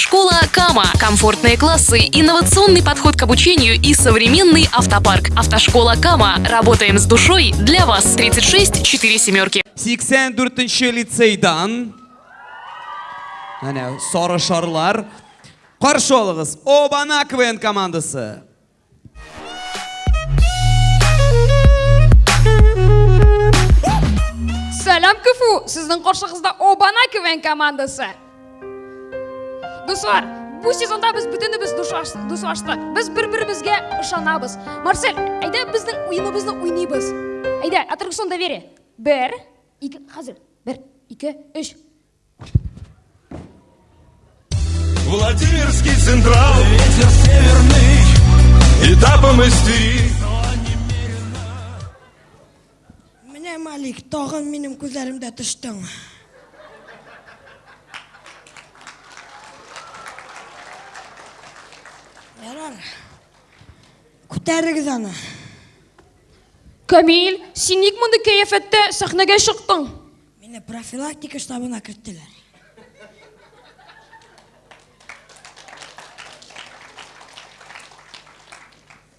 Автошкола Кама. Комфортные классы, инновационный подход к обучению и современный автопарк. Автошкола Кама. Работаем с душой для вас. 36 4 семерки. 84 лицейдан Әне, сары шарлар. Қаршы олығыз, Обана КВН командасы. Сәлем КФУ, сіздің қоршығызда Обана КВН командасы. Достар, бұл сезонда біз бүтініміз душ аштық. Біз бір-бірімізге ышанабыз. Марсель, айда біздің ойынымызды ойнайбыз. Айда, аттракцион доверие. Бір, екі, қазір. Бір, екі, үш. Владимирский централ Ветер северный Этапом истерик Міне Малик, тағын менің көзлерімде түштің. Ярар. Көтерігіз аны. Камил, сен ник мұнды кәйефетті сахнаға шықтың? Мені профилактика штабына кірттілер.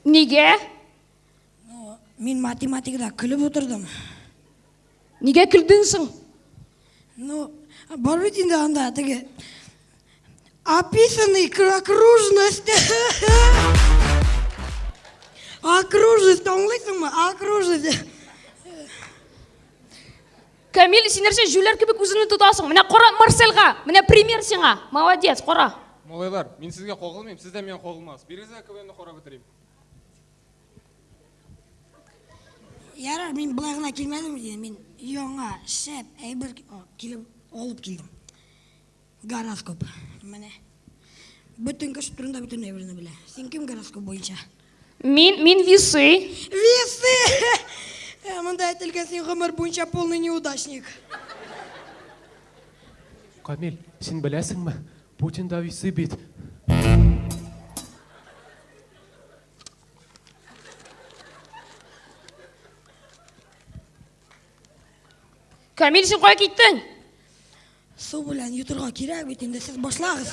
Неге? Мен математикада күліп отырдым. Неге күлдіңсің? Ну, бар бит инде анда теге описаны окружность. Окружность, аңлайсыңбы? Окружность. Камил, сен нәрсе жүлер кебек өзіңді тұтасың. Міне қора Марсельға, міне пример сеңа. Молодец, қора. Малайлар, мен сізге қол қылмаймын, сіз де мен қол қылмаңыз. Беріңіздер КВН-ді қора бітірейін. Ярар, мен былай ғана келмедім. Мен үйіңа шәп, әйбір келіп алып келдім. Гороскоп. Міне. Бүтін күш турында бүтін әйбірні біле. Сен кім гороскоп бойынша? Мен, мен весы. Весы! Мында айтылған сен ғұмыр бойынша полный неудачник. Камил, сен білесің ме? Путин да весы бит. Камил, сен қоя кеттің? Су белән йотырга кирәк бит инде сез башлагыз.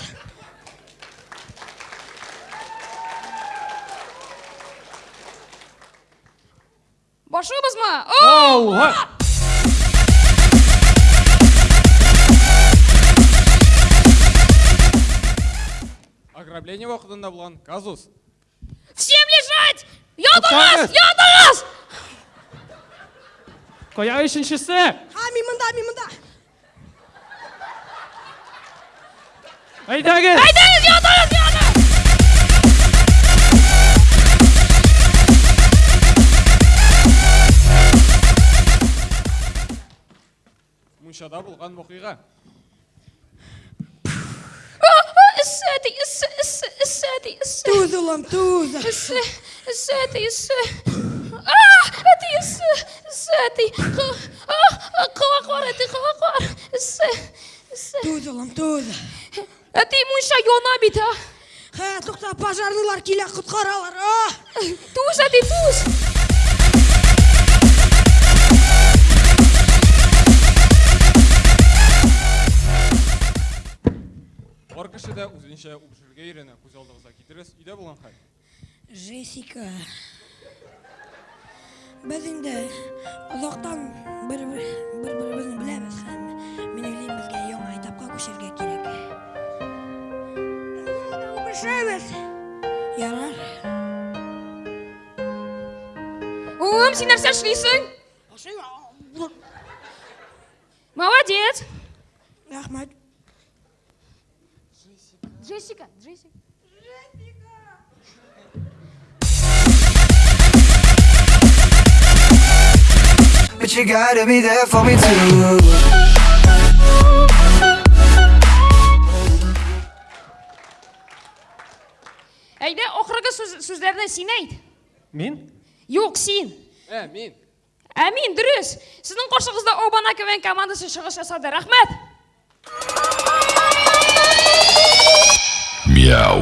Башыбыз ма? О! Ограбление уақытында болған казус. Всем лежать! Ятыңыз! Ятыңыз! Қоя үшіншісі! Ха, мен мында, мен мында. Aydangues Aydangues يا طارق يا طارق Munchada bulgan moqiga. السادي السادي السادي توذة لم توذة السادي. السادي السادي آه، قواقورتي قواقور السادي توذة لم توذة Әти мұнша йона бит, а? Ха, тукта, пожарнылар килә коткаралар. А! Туз, әти, туз. Бар кіші де өзінше ұпшырға үйрені көз алдыңызға кетіресіз. Үйде болған қай? Джессика. Біз инде ұзақтан бір Улым, сен нәрсе эшлисең? Молодец. Рахмәт. Джессика, Джессика. But you gotta be there for me too. Әйдә, ақырғы сөз, сөздерді сен айт. Мен? Жоқ, сен. Ә, мен. Әмин, дұрыс. Сіздің қоршығызда Обана КВН командасы шығыс жасады. Рахмет. Мяу